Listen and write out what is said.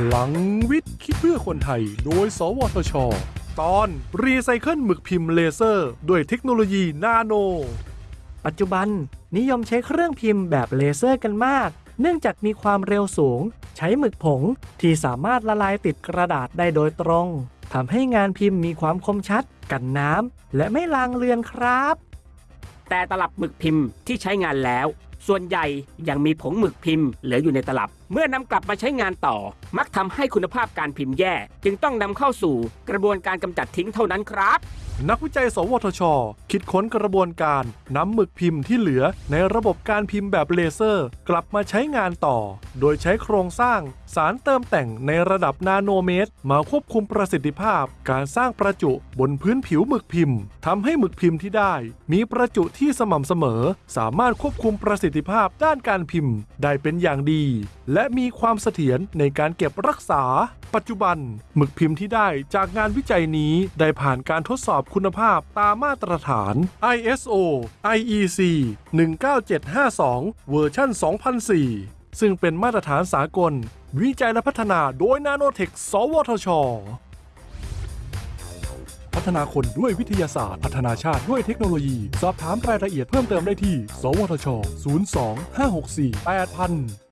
พลังวิทย์คิดเพื่อคนไทย โดย สวทช ตอนรีไซเคิลหมึกพิมพ์เลเซอร์ ด้วยเทคโนโลยีนาโน ปัจจุบันนิยมใช้เครื่องพิมพ์แบบเลเซอร์กันมาก เนื่องจากมีความเร็วสูง ใช้หมึกผงที่สามารถละลายติดกระดาษได้โดยตรงทำให้งานพิมพ์มีความคมชัด กันน้ำและไม่ลางเลือนครับ แต่ตลับหมึกพิมพ์ที่ใช้งานแล้ว ส่วนใหญ่ยังมีผงหมึกพิมพ์เหลืออยู่ในตลับ เมื่อนำกลับมาใช้งานต่อ มักทำให้คุณภาพการพิมพ์แย่ จึงต้องนำเข้าสู่กระบวนการกำจัดทิ้งเท่านั้นครับ นักวิจัย สวทช คิดค้นกระบวนการนำหมึกพิมพ์ที่เหลือในระบบการพิมพ์แบบเลเซอร์ กลับมาใช้งานต่อ โดยใช้โครงสร้างสารเติมแต่งในระดับนาโนเมตร มาควบคุมประสิทธิภาพ การสร้างประจุบนพื้นผิวหมึกพิมพ์ทำให้หมึกพิมพ์ที่ได้ มีประจุที่สม่ำเสมอ สามารถควบคุมประสิทธิภาพด้านการพิมพ์ ได้เป็นอย่างดี และมีความเสถียรในการเก็บรักษาปัจจุบันหมึกพิมพ์ที่ได้จากงานวิจัยนี้ได้ผ่านการทดสอบคุณภาพตามมาตรฐาน ISO IEC 19752 เวอร์ชัน2004 ซึ่งเป็นมาตรฐานสากล วิจัยและพัฒนาโดยนาโนเทค สวทช พัฒนาคนด้วยวิทยาศาสตร์ พัฒนาชาติด้วยเทคโนโลยี สอบถามรายละเอียดเพิ่มเติมได้ที่ สวทช 02 564 8000